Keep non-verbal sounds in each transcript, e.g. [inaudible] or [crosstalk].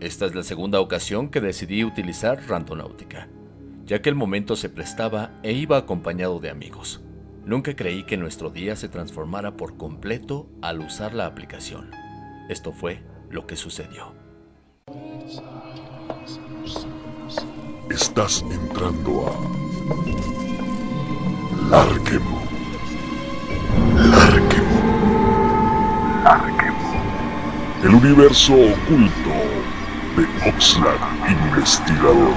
Esta es la segunda ocasión que decidí utilizar Randonáutica, ya que el momento se prestaba e iba acompañado de amigos. Nunca creí que nuestro día se transformara por completo al usar la aplicación. Esto fue lo que sucedió. Estás entrando a Larquemo. Larquemo. Larquemo. El universo oculto de Oxlack Investigador.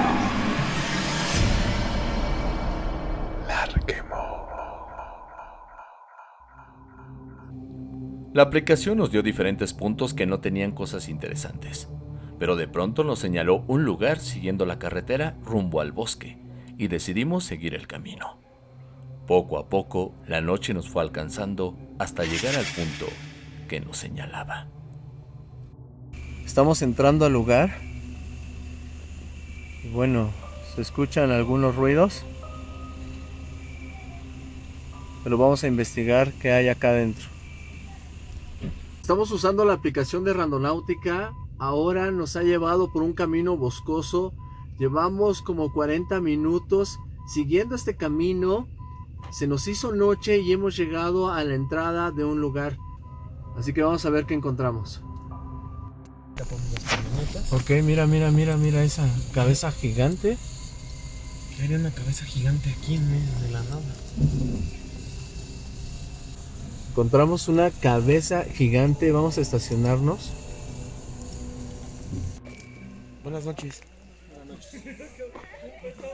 La aplicación nos dio diferentes puntos que no tenían cosas interesantes, pero de pronto nos señaló un lugar siguiendo la carretera rumbo al bosque y decidimos seguir el camino. Poco a poco, la noche nos fue alcanzando hasta llegar al punto que nos señalaba. Estamos entrando al lugar. Y bueno, se escuchan algunos ruidos. Pero vamos a investigar qué hay acá adentro. Estamos usando la aplicación de Randonáutica. Ahora nos ha llevado por un camino boscoso. Llevamos como 40 minutos siguiendo este camino. Se nos hizo noche y hemos llegado a la entrada de un lugar. Así que vamos a ver qué encontramos. Ok, mira, mira, mira, mira esa cabeza gigante. ¿Qué haría una cabeza gigante aquí en medio de la nada? Encontramos una cabeza gigante. Vamos a estacionarnos. Buenas noches.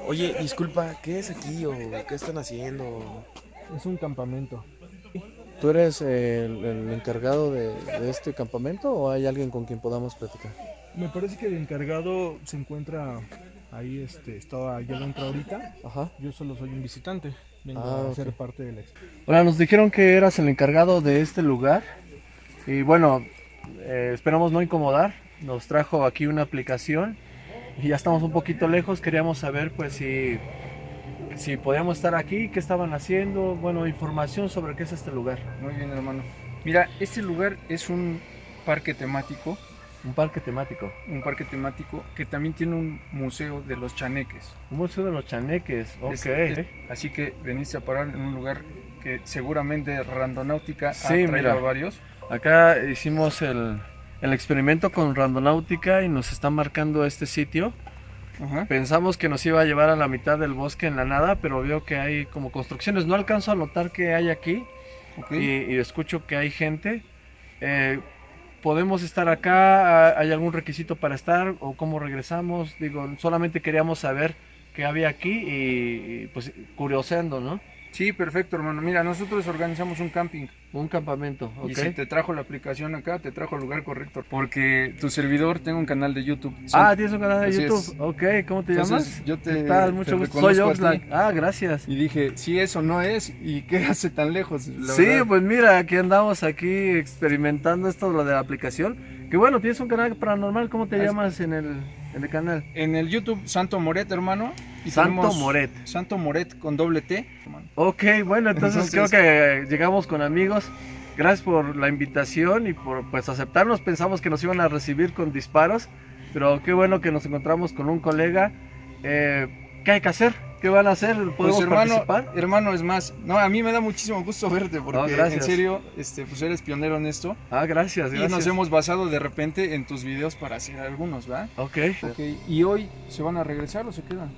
Oye, disculpa, ¿qué es aquí o qué están haciendo? Es un campamento. ¿Tú eres el, el encargado de, de este campamento o hay alguien con quien podamos platicar? Me parece que el encargado se encuentra ahí, este, estaba allá adentro ahorita. Ajá. Yo solo soy un visitante, vengo Ah, a ser parte del ex. Hola, nos dijeron que eras el encargado de este lugar. Y bueno, eh, esperamos no incomodar. Nos trajo aquí una aplicación y ya estamos un poquito lejos. Queríamos saber pues si, si podíamos estar aquí, qué estaban haciendo, bueno, información sobre qué es este lugar. Muy bien, hermano. Mira, este lugar es un parque temático, Un parque temático. un parque temático que también tiene un museo de los chaneques. Un museo de los chaneques. Ok. Es- es- así que veniste a parar en un lugar que seguramente Randonáutica Sí, ha traído mira. a varios. Acá hicimos el, el experimento con Randonáutica y nos está marcando este sitio. Ajá. Pensamos que nos iba a llevar a la mitad del bosque en la nada, pero veo que hay como construcciones. No alcanzo a notar que hay aquí ok. y, y escucho que hay gente. Eh, ¿Podemos estar acá? ¿Hay algún requisito para estar? ¿O cómo regresamos? Digo, solamente queríamos saber qué había aquí y, y, pues curioseando, ¿no? Sí, perfecto, hermano. Mira, nosotros organizamos un camping. Un campamento, ¿ok? Y si te trajo la aplicación acá, te trajo al lugar correcto. Porque tu servidor tengo un canal de YouTube. Ah, tienes un canal de Así YouTube. es. Ok, ¿cómo te Entonces, llamas? yo te- ¿Qué tal? te Mucho gusto. Soy. Oxlack. Ah, gracias. Y dije, si eso no es, ¿y qué hace tan lejos? La sí, verdad. pues mira, aquí andamos aquí experimentando esto lo de la aplicación. Que bueno, tienes un canal paranormal, ¿cómo te Así- llamas en el, en el canal? En el YouTube, Santo Moret, hermano. Y Santo Moret. Santo Moret con doble T. Ok, bueno, entonces, Entonces- creo que llegamos con amigos. Gracias por la invitación y por pues aceptarnos. Pensamos que nos iban a recibir con disparos, pero qué bueno que nos encontramos con un colega. Eh, ¿Qué hay que hacer? ¿Qué van a hacer? ¿Podemos Pues hermano, participar? hermano, es más, no, a mí me da muchísimo gusto verte porque No, en serio, este, pues eres pionero en esto Ah, gracias, y nos hemos basado de repente en tus videos para hacer algunos, ¿va? Ok, Ok, y hoy se van a regresar o se quedan?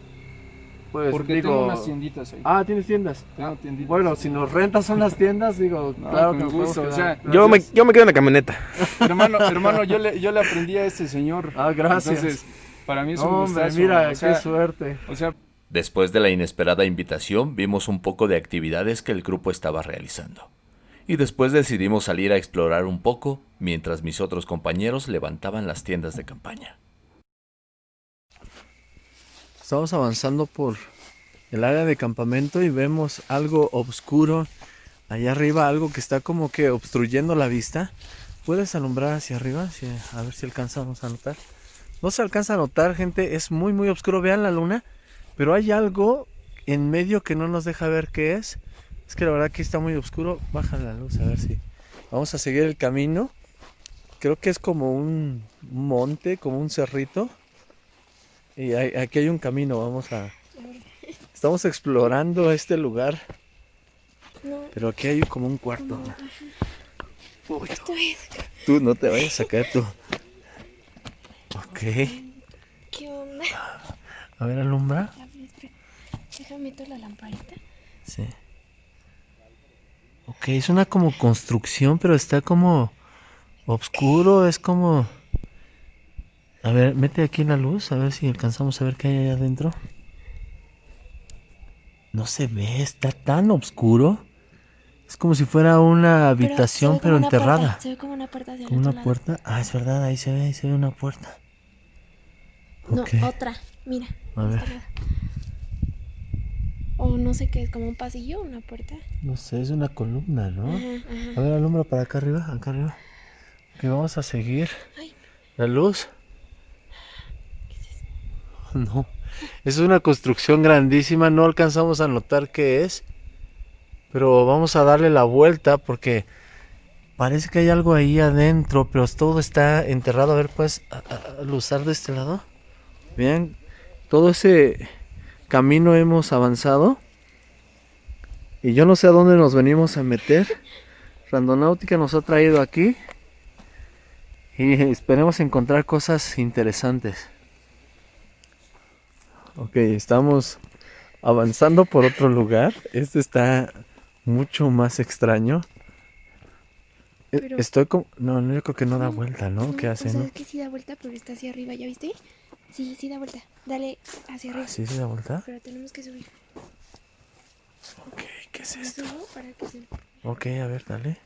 Pues Porque digo... tengo unas tienditas ahí. Ah, ¿tienes tiendas? Tengo tienditas. Bueno, si nos rentas unas tiendas, digo, [laughs] No, claro con que gusto, o sea. Yo me, yo me quedo en la camioneta. [laughs] hermano, hermano, yo le, yo le aprendí a este señor. Ah, gracias. Entonces, para mí es un Hombre, gustazo. mira, o sea, qué suerte. o sea, Después de la inesperada invitación, vimos un poco de actividades que el grupo estaba realizando. Y después decidimos salir a explorar un poco, mientras mis otros compañeros levantaban las tiendas de campaña. Estamos avanzando por el área de campamento y vemos algo oscuro allá arriba, algo que está como que obstruyendo la vista. ¿Puedes alumbrar hacia arriba? A ver si alcanzamos a notar. No se alcanza a notar, gente, es muy muy oscuro. Vean la luna, pero hay algo en medio que no nos deja ver qué es. Es que la verdad que está muy oscuro. Baja la luz a ver si. Vamos a seguir el camino. Creo que es como un monte, como un cerrito. Y hay- aquí hay un camino, vamos a... Estamos explorando este lugar, No, pero aquí hay como un cuarto. Uy, tú no te vayas a caer tú. Ok. ¿Qué onda? A ver, alumbra. Déjame meter la lamparita. Sí. Ok, es una como construcción, pero está como oscuro, es como... A ver, mete aquí la luz, a ver si alcanzamos a ver qué hay allá adentro. No se ve, está tan oscuro. Es como si fuera una habitación, pero, puerta, enterrada. Se ve como una puerta hacia Como una lado. puerta. Ah, es verdad, ahí se ve, ahí se ve una puerta. No, otra. Mira. A ver. O no sé qué es, como un pasillo, una puerta. No sé, es una columna, ¿no? Ajá, ajá. A ver, alumbra para acá arriba, acá arriba. Ok, vamos a seguir. Ay. La luz. [laughs] No. Es una construcción grandísima, no alcanzamos a notar qué es. Pero vamos a darle la vuelta porque parece que hay algo ahí adentro, pero todo está enterrado. A ver, pues, luzar de este lado. Bien, todo ese camino hemos avanzado. Y yo no sé a dónde nos venimos a meter. Randonáutica nos ha traído aquí. Y esperemos encontrar cosas interesantes. Ok, estamos avanzando por otro lugar. Este está mucho más extraño. E- Pero- Estoy como... No, no, yo creo que no da vuelta, ¿no? ¿Qué hace, O sea, no? es que sí da vuelta, pero está hacia arriba, ¿ya viste? Sí, sí da vuelta. Dale hacia arriba. ¿Sí se da vuelta? Pero tenemos que subir. Ok, ¿qué es ¿Me esto? para que se... Ok, a ver, dale.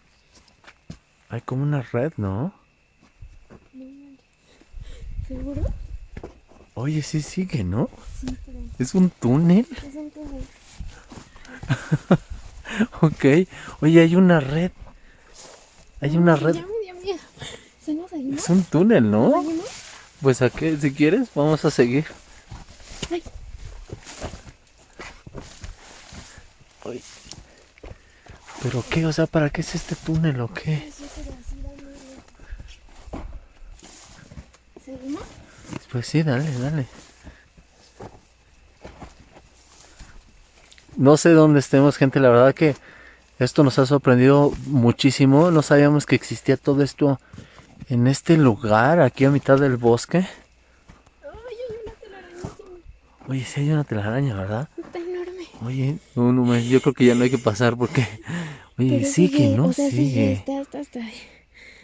Hay como una red, ¿no? ¿Seguro? Oye, sí sigue, ¿no? Es un túnel. es un túnel. [laughs] Ok. Oye, hay una red. Hay una red. Ya me dio miedo. ¿Se nos seguimos? Es un túnel, ¿no? ¿Seguimos? Pues a qué, si quieres, vamos a seguir. Ay. Ay. ¿Pero qué? O sea, ¿para qué es este túnel o qué? Pues sí, dale, dale. No sé dónde estemos, gente. La verdad que esto nos ha sorprendido muchísimo. No sabíamos que existía todo esto en este lugar, aquí a mitad del bosque. Ay, hay una telarañísima. Oye, sí hay una telaraña, ¿verdad? Está enorme. Oye, no, no, yo creo que ya no hay que pasar porque... Oye, Pero sigue, ¿no? O sea, sigue. sigue. Está, está, está.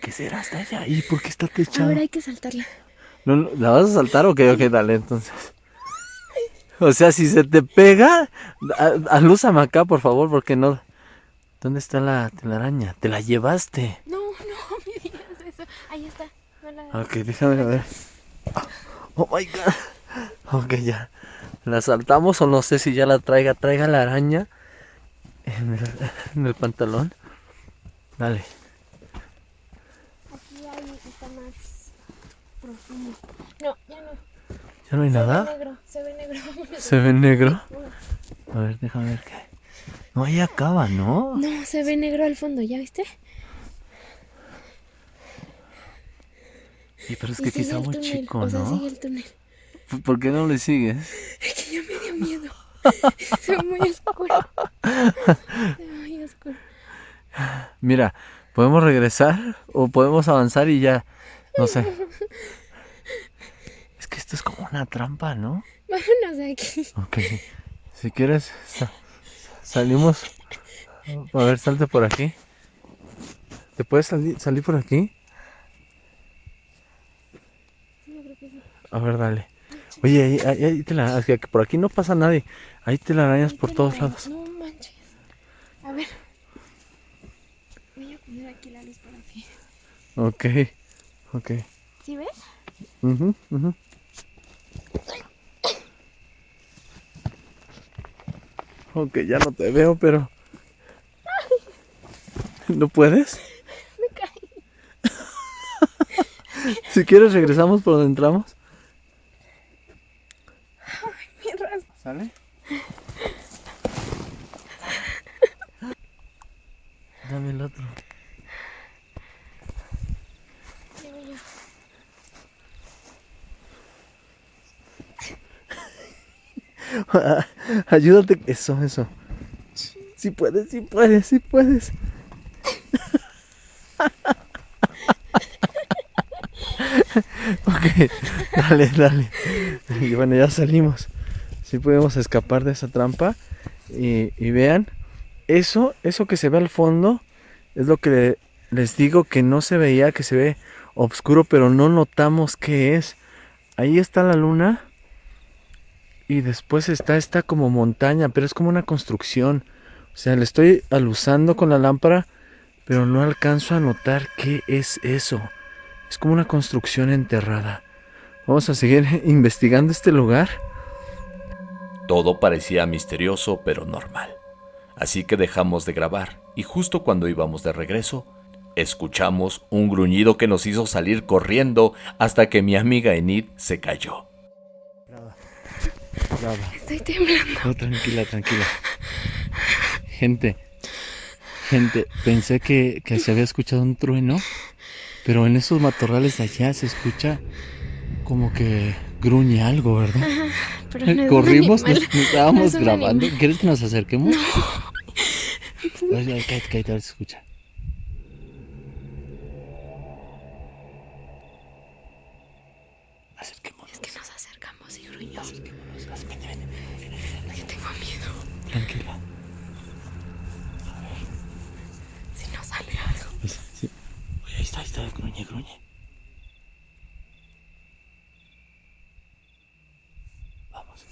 ¿Qué será hasta allá? ¿Y por qué está techado? Ahora hay que saltarla. No, no, ¿La vas a saltar o qué? Ok, dale, entonces. O sea, si se te pega, alúzame acá, por favor, porque no... ¿Dónde está la telaraña? ¿Te la llevaste? No, no [laughs] me digas eso. Ahí está. No la- Ok, déjame ver. Oh my god. Ok, ya. ¿La saltamos o no sé si ya la traiga? Traiga la araña en el, en el pantalón. Dale. Aquí hay, está más profundo. No, ya no. ¿Ya no hay Se ve nada? negro, se ve negro. ¿Se ve negro? [laughs] A ver, déjame ver qué. No, ahí acaba, ¿no? No, se ve negro al fondo, ¿ya viste? Sí, pero es Y que aquí está muy túnel, chico, O sea, ¿no? sigue el túnel. ¿Por qué no le sigues? Es que ya me dio miedo. [laughs] se ve muy oscuro. Se ve muy oscuro. Mira, ¿podemos regresar o podemos avanzar y ya? No sé. [laughs] Es que esto es como una trampa, ¿no? Vámonos de aquí. Ok. Si quieres, sa- salimos. A ver, salte por aquí. ¿Te puedes salir, salir por aquí? A ver, dale. Oye, ahí, ahí, ahí te la, que por aquí no pasa nadie. Ahí te la arañas por todos la- lados. No manches. A ver. Voy a poner aquí la luz para ti. Ok, ok. ¿Sí ves? Ujú, ujú. Ok, ya no te veo, pero... ¿No puedes? Me caí. [laughs] Si quieres regresamos por donde entramos. Mi rasgo. ¿Sale? [laughs] Dame el otro. Digo yo. [laughs] Ayúdate. Eso, eso. Sí puedes, sí puedes, sí puedes. [laughs] ok, dale, dale. Y bueno, ya salimos. Sí podemos escapar de esa trampa. Y, y vean, eso, eso que se ve al fondo es lo que les digo que no se veía, que se ve oscuro, pero no notamos qué es. Ahí está la luna. Y después está esta como montaña, pero es como una construcción. O sea, le estoy alusando con la lámpara, pero no alcanzo a notar qué es eso. Es como una construcción enterrada. Vamos a seguir [laughs] investigando este lugar. Todo parecía misterioso pero normal. Así que dejamos de grabar y justo cuando íbamos de regreso, escuchamos un gruñido que nos hizo salir corriendo hasta que mi amiga Enid se cayó. Estoy temblando. No, tranquila, tranquila. Gente, gente, pensé que, que se había escuchado un trueno, pero en esos matorrales de allá se escucha como que gruñe algo, ¿verdad? Pero no es un [laughs] Corrimos, nos, nos [laughs] estábamos No es grabando. ¿Quieres que nos acerquemos? Ay, ay, cállate, cállate, a ver si escucha. Acerquémonos. Es que nos acercamos y gruñó. Acerquémonos. Vente, vente, vente. Es que tengo Tranquila. Si nos sale algo. Pues, sí. Oye, ahí está, ahí está, gruñe, gruñe. Vamos.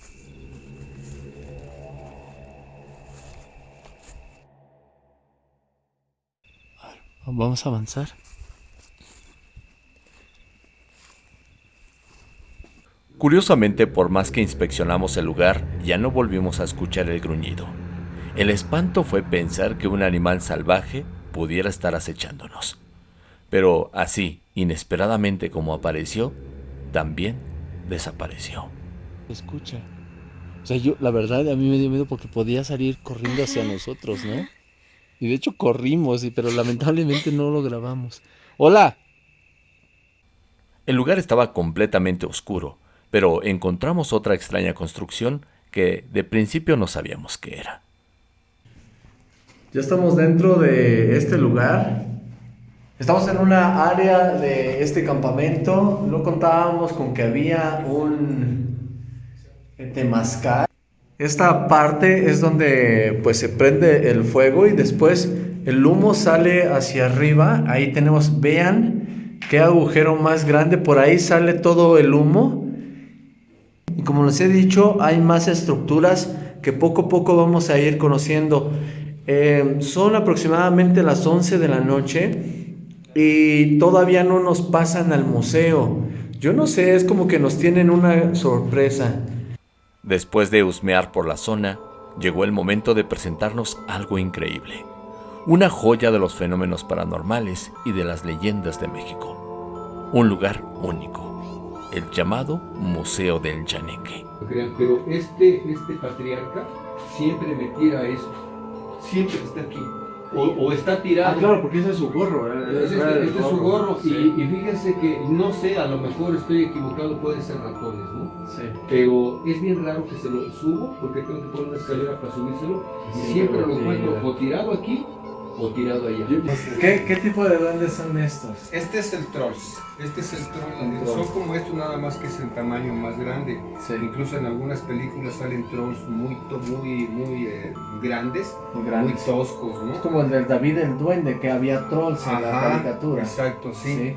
A ver, Vamos a avanzar. Curiosamente, por más que inspeccionamos el lugar, ya no volvimos a escuchar el gruñido. El espanto fue pensar que un animal salvaje pudiera estar acechándonos. Pero así, inesperadamente como apareció, también desapareció. Escucha. O sea, yo, la verdad, a mí me dio miedo porque podía salir corriendo hacia nosotros, ¿no? Y de hecho corrimos, pero lamentablemente no lo grabamos. ¡Hola! El lugar estaba completamente oscuro, pero encontramos otra extraña construcción que de principio no sabíamos qué era. Ya estamos dentro de este lugar. Estamos en una área de este campamento. No contábamos con que había un temazcal. Esta parte es donde pues se prende el fuego y después el humo sale hacia arriba. Ahí tenemos, vean qué agujero más grande. Por ahí sale todo el humo. Y como les he dicho, hay más estructuras que poco a poco vamos a ir conociendo. Eh, son aproximadamente las 11 de la noche y todavía no nos pasan al museo. Yo no sé, es como que nos tienen una sorpresa. Después de husmear por la zona, llegó el momento de presentarnos algo increíble. Una joya de los fenómenos paranormales y de las leyendas de México. Un lugar único. El llamado Museo del Yaneque. pero este, este patriarca siempre me tira eso. Siempre está aquí. O, o está tirado. porque ese es su gorro. Este, este es su gorro. Y, y fíjense que, no sé, a lo mejor estoy equivocado, pueden ser ratones, ¿no? Pero es bien raro que se lo subo porque tengo que poner una escalera para subírselo. Y siempre lo encuentro o tirado aquí o tirado allá. ¿Qué, ¿Qué tipo de duendes son estos? Este es el Trolls. Este es el Troll. El Son troll. como estos nada más que es en tamaño más grande. Sí. Incluso en algunas películas salen trolls muy, to- muy, muy eh, grandes, Muy muy grandes. toscos, ¿no? Es como el del David el Duende, que había trolls en la Ajá, caricatura. Exacto, sí.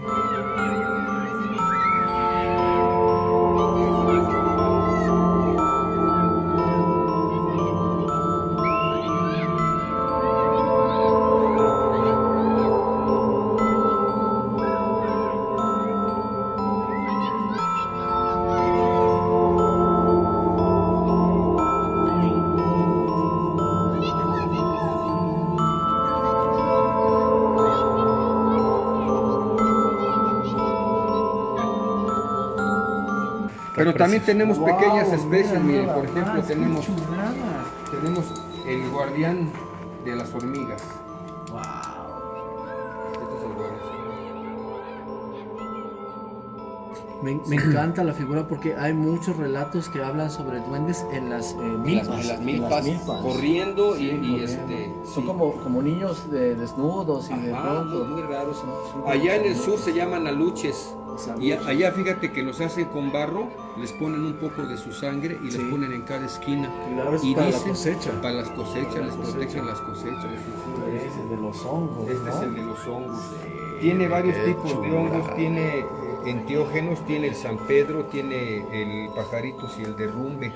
Pero también tenemos pequeñas especies, miren, por ejemplo, tenemos, tenemos el guardián de las hormigas. Este es el guardián. Me, me encanta la figura porque hay muchos relatos que hablan sobre duendes en las eh, En milpas. las, en las en milpas, milpas. corriendo y, Sí, y, corriendo. este... Son sí. como, como niños de, desnudos y de Ajá, pronto. muy raros. Allá en el sur se llaman aluches. Y allá fíjate que los hacen con barro, les ponen un poco de su sangre y Sí. les ponen en cada esquina. Claro, es y para la dicen- cosecha. Para las cosechas, Para la les cosecha. protegen las cosechas. Ese es de los hongos. Este es el de los hongos. Tiene varios tipos de hongos, tiene eh, enteógenos, tiene el San Pedro, tiene el pajaritos y el derrumbe.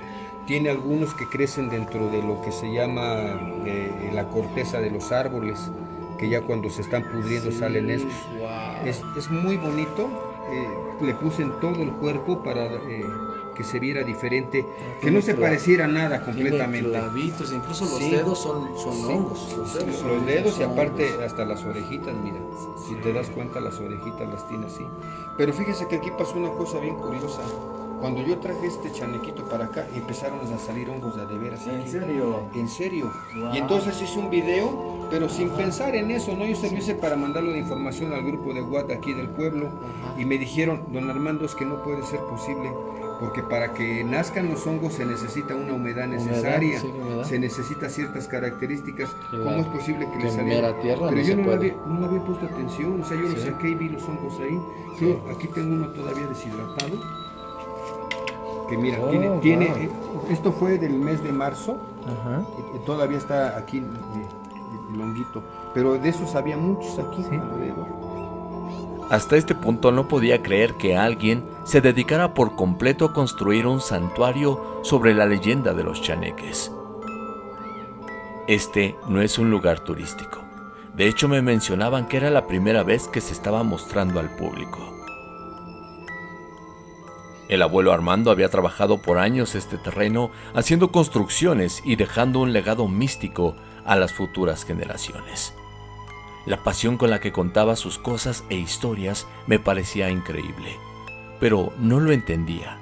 Tiene algunos que crecen dentro de lo que se llama eh, la corteza de los árboles, que ya cuando se están pudriendo salen estos. Wow. Es, es muy bonito, eh, le puse en todo el cuerpo para eh, que se viera diferente, que tiene no se pareciera nada completamente. clavitos, incluso los Sí. dedos son, son Sí, hongos. Los, son- los dedos y aparte hongos. hasta las orejitas, mira. Si te das cuenta, las orejitas las tiene así. Pero fíjese que aquí pasó una cosa bien curiosa. Cuando yo traje este chanequito para acá, empezaron a salir hongos de veras. ¿En aquí. serio? En serio. Wow. Y entonces hice un video, pero sin pensar en eso, ¿no? Yo se lo hice para mandarlo de información al grupo de WhatsApp aquí del pueblo. Y me dijeron, don Armando, es que no puede ser posible, porque para que nazcan los hongos se necesita una humedad necesaria, sí, humedad. se necesita ciertas características. Que ¿Cómo la- es posible que que le en saliera? mera tierra Pero no yo no, puede. había, no había puesto atención, o sea, yo lo Sí. saqué y vi los hongos ahí. Sí, aquí tengo uno todavía deshidratado. Mira, Oh, tiene, wow. tiene, eh, esto fue del mes de marzo, Ajá. y todavía está aquí eh, eh, el honguito. Pero de esos había muchos aquí alrededor. Hasta este punto no podía creer que alguien se dedicara por completo a construir un santuario sobre la leyenda de los chaneques. Este no es un lugar turístico. De hecho me mencionaban que era la primera vez que se estaba mostrando al público. El abuelo Armando había trabajado por años este terreno haciendo construcciones y dejando un legado místico a las futuras generaciones. La pasión con la que contaba sus cosas e historias me parecía increíble, pero no lo entendía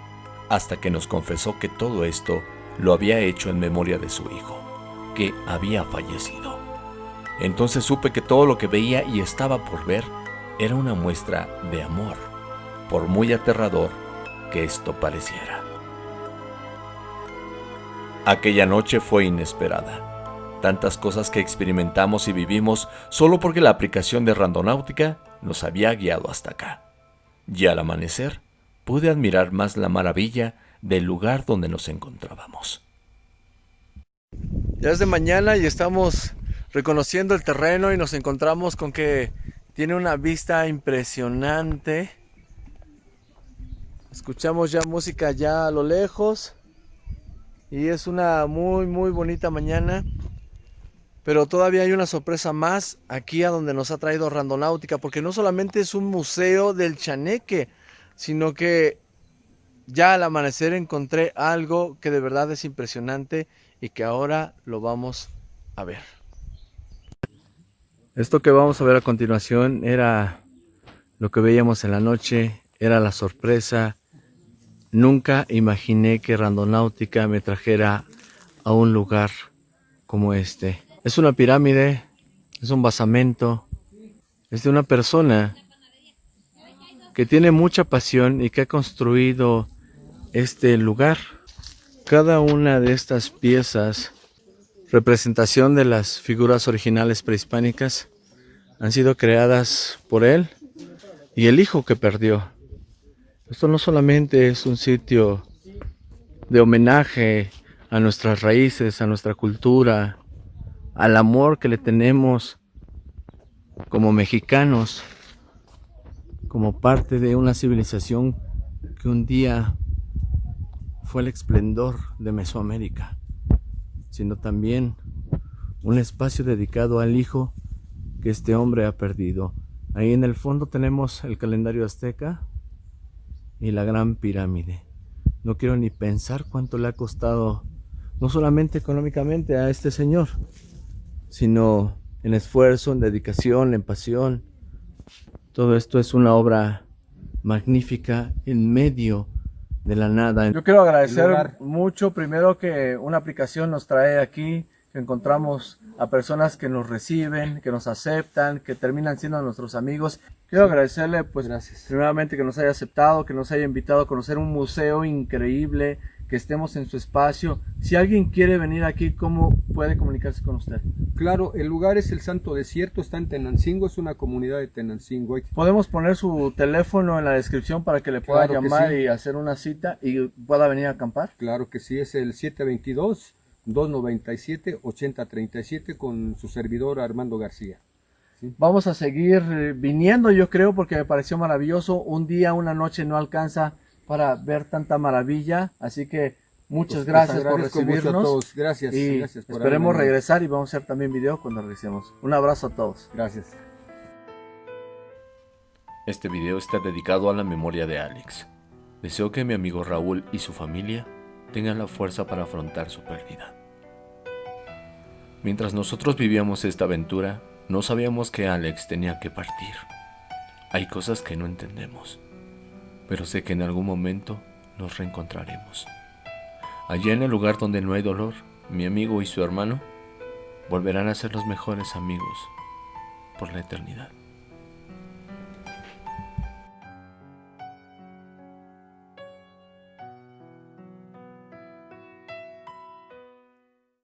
hasta que nos confesó que todo esto lo había hecho en memoria de su hijo, que había fallecido. Entonces supe que todo lo que veía y estaba por ver era una muestra de amor, por muy aterrador que esto pareciera. Aquella noche fue inesperada tantas cosas que experimentamos y vivimos solo porque la aplicación de Randonáutica nos había guiado hasta acá. Y al amanecer pude admirar más la maravilla del lugar donde nos encontrábamos. Ya es de mañana y estamos reconociendo el terreno y nos encontramos con que tiene una vista impresionante. Escuchamos ya música ya a lo lejos y es una muy muy bonita mañana. Pero todavía hay una sorpresa más aquí a donde nos ha traído Randonáutica, porque no solamente es un museo del chaneque, sino que ya al amanecer encontré algo que de verdad es impresionante y que ahora lo vamos a ver. Esto que vamos a ver a continuación era lo que veíamos en la noche, era la sorpresa. Nunca imaginé que Randonáutica me trajera a un lugar como este. Es una pirámide, es un basamento, es de una persona que tiene mucha pasión y que ha construido este lugar. Cada una de estas piezas, representación de las figuras originales prehispánicas, han sido creadas por él y el hijo que perdió. Esto no solamente es un sitio de homenaje a nuestras raíces, a nuestra cultura, al amor que le tenemos como mexicanos, como parte de una civilización que un día fue el esplendor de Mesoamérica, sino también un espacio dedicado al hijo que este hombre ha perdido. Ahí en el fondo tenemos el calendario azteca y la gran pirámide. No quiero ni pensar cuánto le ha costado, no solamente económicamente a este señor, sino en esfuerzo, en dedicación, en pasión. Todo esto es una obra magnífica en medio de la nada. Yo quiero agradecer mucho primero que una aplicación nos trae aquí que encontramos a personas que nos reciben, que nos aceptan, que terminan siendo nuestros amigos. Quiero agradecerle, pues, Gracias. primeramente que nos haya aceptado, que nos haya invitado a conocer un museo increíble, que estemos en su espacio. Si alguien quiere venir aquí, ¿cómo puede comunicarse con usted? Claro, el lugar es el Santo Desierto, está en Tenancingo, es una comunidad de Tenancingo. Podemos poner su teléfono en la descripción para que le pueda Claro llamar sí. y hacer una cita y pueda venir a acampar. Claro que sí, es el 722-297-8037 con su servidor Armando García. Vamos a seguir eh, viniendo, yo creo, porque me pareció maravilloso. Un día, una noche no alcanza para ver tanta maravilla. Así que muchas Pues, gracias por mucho a recibirnos. todos. Gracias, y gracias por esperemos regresar y vamos a hacer también video cuando regresemos. Un abrazo a todos. Gracias. Este video está dedicado a la memoria de Alex. Deseo que mi amigo Raúl y su familia tengan la fuerza para afrontar su pérdida. Mientras nosotros vivíamos esta aventura, no sabíamos que Alex tenía que partir. Hay cosas que no entendemos, pero sé que en algún momento nos reencontraremos. Allá en el lugar donde no hay dolor, mi amigo y su hermano volverán a ser los mejores amigos por la eternidad.